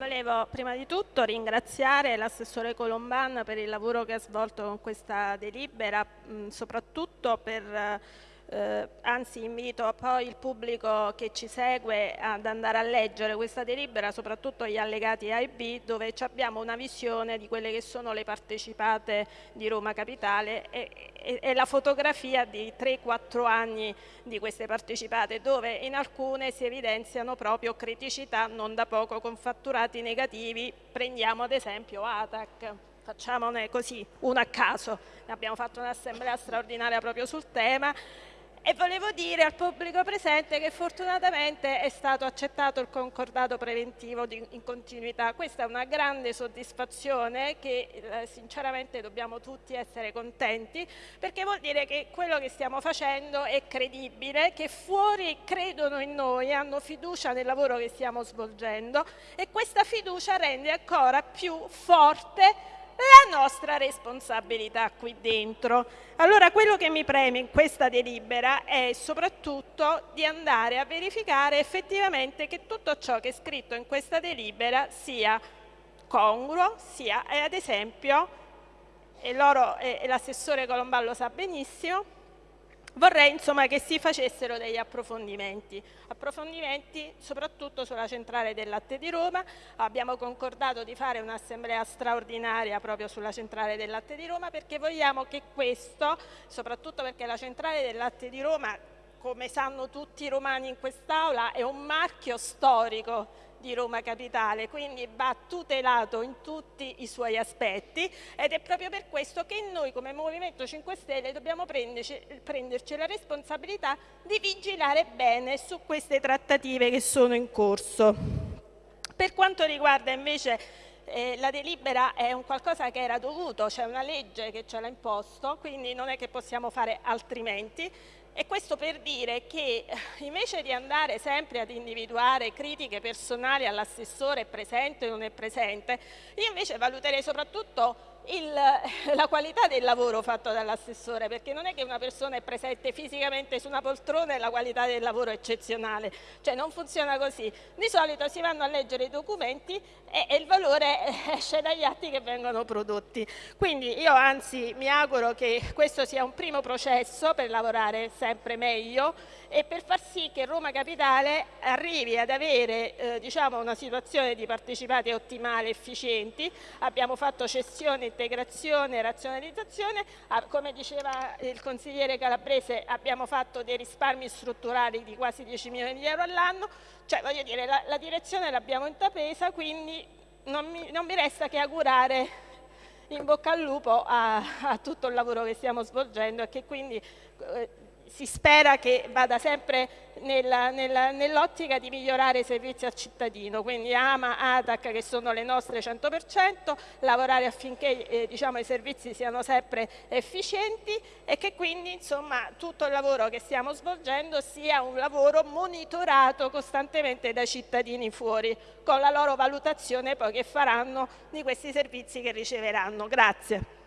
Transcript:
Volevo prima di tutto ringraziare l'assessore Colomban per il lavoro che ha svolto con questa delibera, soprattutto per eh, anzi invito poi il pubblico che ci segue ad andare a leggere questa delibera, soprattutto gli allegati A e B, dove abbiamo una visione di quelle che sono le partecipate di Roma Capitale e, e, e la fotografia di 3-4 anni di queste partecipate, dove in alcune si evidenziano proprio criticità non da poco con fatturati negativi, prendiamo ad esempio ATAC. Facciamone così, uno a caso. Abbiamo fatto un'assemblea straordinaria proprio sul tema e volevo dire al pubblico presente che fortunatamente è stato accettato il concordato preventivo di, in continuità. Questa è una grande soddisfazione che eh, sinceramente dobbiamo tutti essere contenti perché vuol dire che quello che stiamo facendo è credibile, che fuori credono in noi, hanno fiducia nel lavoro che stiamo svolgendo e questa fiducia rende ancora più forte la nostra responsabilità qui dentro. Allora quello che mi preme in questa delibera è soprattutto di andare a verificare effettivamente che tutto ciò che è scritto in questa delibera sia congruo, sia ad esempio, e l'assessore Colomballo sa benissimo, Vorrei insomma che si facessero degli approfondimenti, approfondimenti soprattutto sulla centrale del latte di Roma, abbiamo concordato di fare un'assemblea straordinaria proprio sulla centrale del latte di Roma perché vogliamo che questo, soprattutto perché la centrale del latte di Roma come sanno tutti i romani in quest'Aula, è un marchio storico di Roma Capitale, quindi va tutelato in tutti i suoi aspetti ed è proprio per questo che noi come Movimento 5 Stelle dobbiamo prenderci, prenderci la responsabilità di vigilare bene su queste trattative che sono in corso. Per quanto riguarda invece eh, la delibera è un qualcosa che era dovuto, c'è una legge che ce l'ha imposto, quindi non è che possiamo fare altrimenti. E questo per dire che eh, invece di andare sempre ad individuare critiche personali all'assessore presente o non è presente, io invece valuterei soprattutto il, la qualità del lavoro fatto dall'assessore, perché non è che una persona è presente fisicamente su una poltrona e la qualità del lavoro è eccezionale, cioè non funziona così. Di solito si vanno a leggere i documenti e, e il valore esce dagli atti che vengono prodotti. Quindi io anzi mi auguro che questo sia un primo processo per lavorare sempre meglio e per far sì che Roma Capitale arrivi ad avere eh, diciamo una situazione di partecipati ottimale, efficienti. Abbiamo fatto cessione integrazione e razionalizzazione, ah, come diceva il consigliere Calabrese abbiamo fatto dei risparmi strutturali di quasi 10 milioni di euro all'anno, cioè voglio dire la, la direzione l'abbiamo intrapresa quindi non mi, non mi, resta che augurare in bocca al lupo a, a tutto il lavoro che stiamo svolgendo e che quindi eh, si spera che vada sempre nell'ottica di migliorare i servizi al cittadino, quindi AMA, ATAC che sono le nostre 100%, lavorare affinché eh, diciamo, i servizi siano sempre efficienti e che quindi insomma, tutto il lavoro che stiamo svolgendo sia un lavoro monitorato costantemente dai cittadini fuori, con la loro valutazione poi che faranno di questi servizi che riceveranno. Grazie.